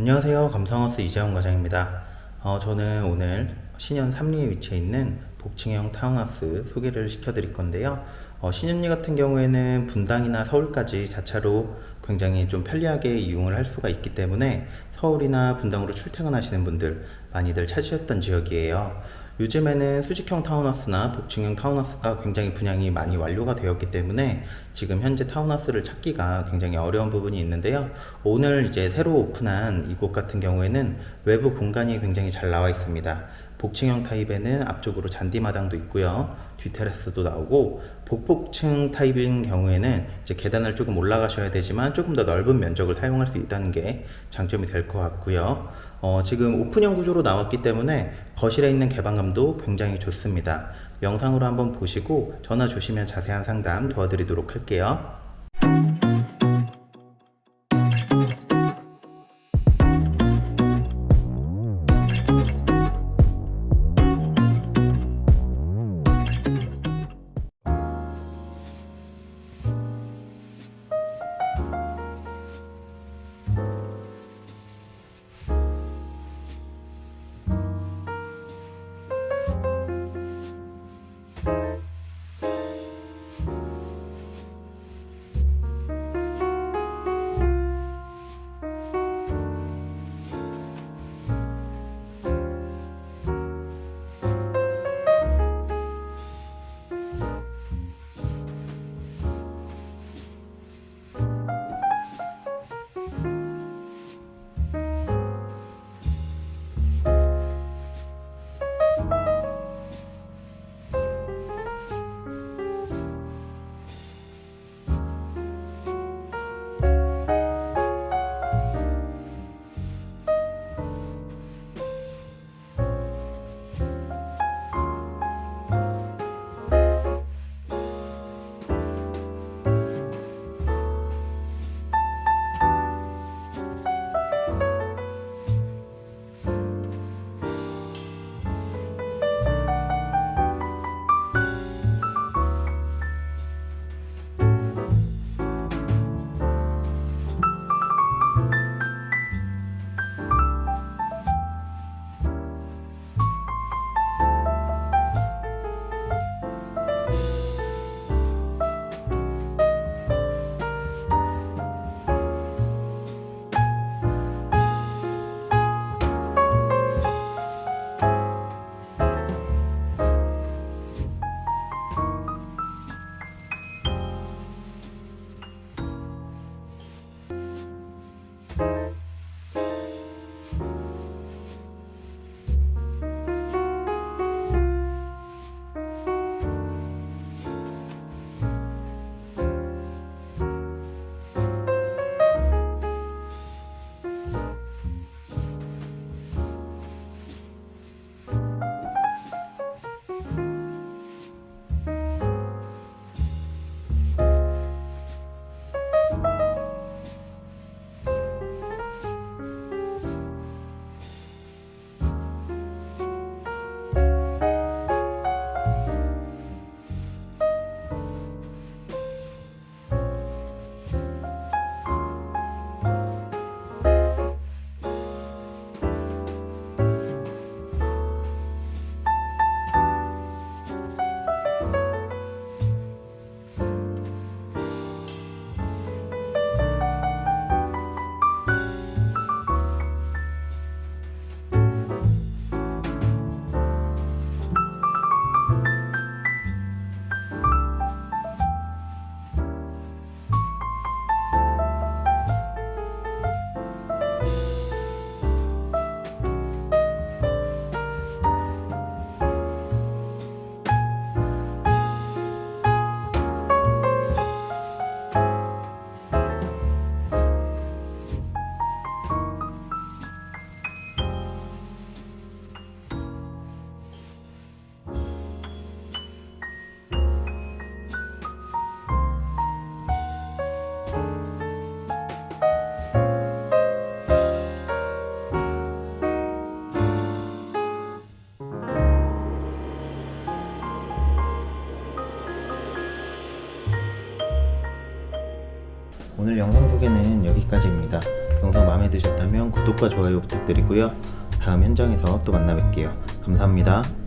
안녕하세요. 감성하우스 이재원 과장입니다. 어, 저는 오늘 신현 삼리에 위치해 있는 복층형 타운하우스 소개를 시켜드릴 건데요. 어, 신현리 같은 경우에는 분당이나 서울까지 자차로 굉장히 좀 편리하게 이용을 할 수가 있기 때문에 서울이나 분당으로 출퇴근하시는 분들 많이들 찾으셨던 지역이에요 요즘에는 수직형 타운하우스나 복층형 타운하우스가 굉장히 분양이 많이 완료가 되었기 때문에 지금 현재 타운하우스를 찾기가 굉장히 어려운 부분이 있는데요. 오늘 이제 새로 오픈한 이곳 같은 경우에는 외부 공간이 굉장히 잘 나와 있습니다. 복층형 타입에는 앞쪽으로 잔디마당도 있고요. 뒤테라스도 나오고 복복층 타입인 경우에는 이제 계단을 조금 올라가셔야 되지만 조금 더 넓은 면적을 사용할 수 있다는 게 장점이 될 것 같고요. 어, 지금 오픈형 구조로 나왔기 때문에 거실에 있는 개방감도 굉장히 좋습니다. 영상으로 한번 보시고 전화 주시면 자세한 상담 도와드리도록 할게요. 오늘 영상 소개는 여기까지입니다. 영상 마음에 드셨다면 구독과 좋아요 부탁드리고요. 다음 현장에서 또 만나 뵐게요. 감사합니다.